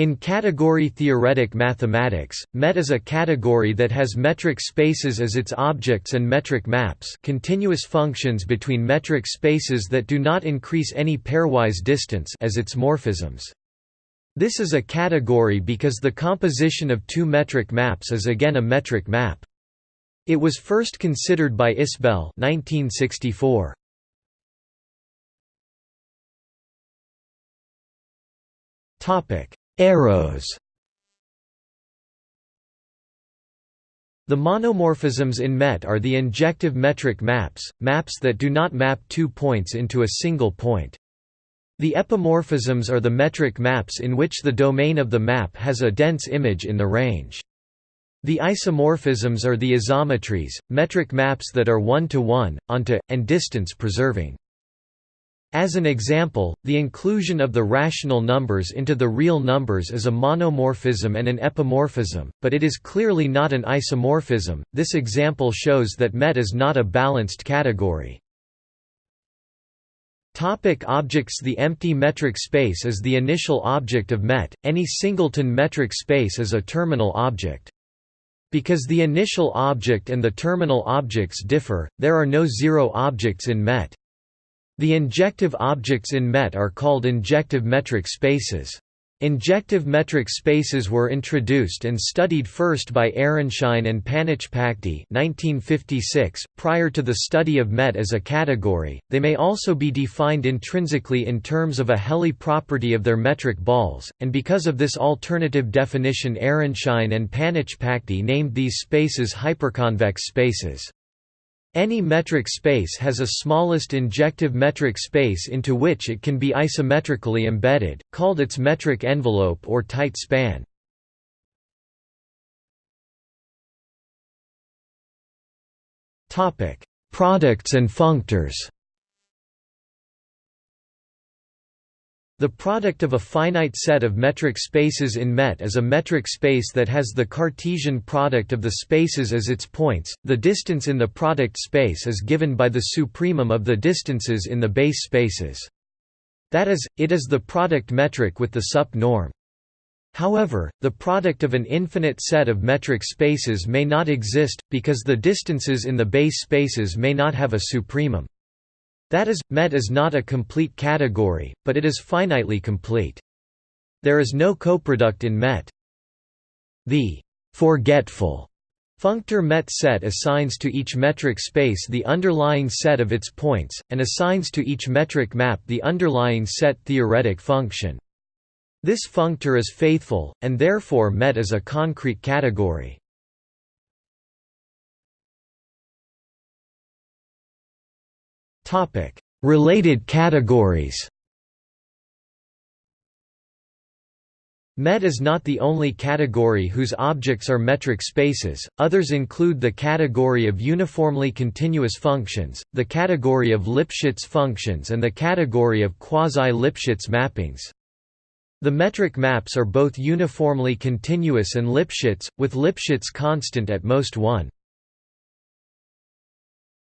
In category-theoretic mathematics, MET is a category that has metric spaces as its objects and metric maps continuous functions between metric spaces that do not increase any pairwise distance as its morphisms. This is a category because the composition of two metric maps is again a metric map. It was first considered by Isbell 1964. Topic Arrows The monomorphisms in MET are the injective metric maps, maps that do not map two points into a single point. The epimorphisms are the metric maps in which the domain of the map has a dense image in the range. The isomorphisms are the isometries, metric maps that are one-to-one, -one, onto, and distance preserving. As an example, the inclusion of the rational numbers into the real numbers is a monomorphism and an epimorphism, but it is clearly not an isomorphism. This example shows that MET is not a balanced category. Topic objects The empty metric space is the initial object of MET, any singleton metric space is a terminal object. Because the initial object and the terminal objects differ, there are no zero objects in MET. The injective objects in MET are called injective metric spaces. Injective metric spaces were introduced and studied first by Aronszajn and Panitchpakdi 1956. .Prior to the study of MET as a category, they may also be defined intrinsically in terms of a Helly property of their metric balls, and because of this alternative definition Aronszajn and Panitchpakdi named these spaces hyperconvex spaces. Any metric space has a smallest injective metric space into which it can be isometrically embedded, called its metric envelope or tight span. Products and functors The product of a finite set of metric spaces in MET is a metric space that has the Cartesian product of the spaces as its points. The distance in the product space is given by the supremum of the distances in the base spaces. That is, it is the product metric with the sup norm. However, the product of an infinite set of metric spaces may not exist, because the distances in the base spaces may not have a supremum. That is, MET is not a complete category, but it is finitely complete. There is no coproduct in MET. The forgetful functor MET set assigns to each metric space the underlying set of its points, and assigns to each metric map the underlying set theoretic function. This functor is faithful, and therefore MET is a concrete category. Related categories MET is not the only category whose objects are metric spaces, others include the category of uniformly continuous functions, the category of Lipschitz functions and the category of quasi-Lipschitz mappings. The metric maps are both uniformly continuous and Lipschitz, with Lipschitz constant at most 1.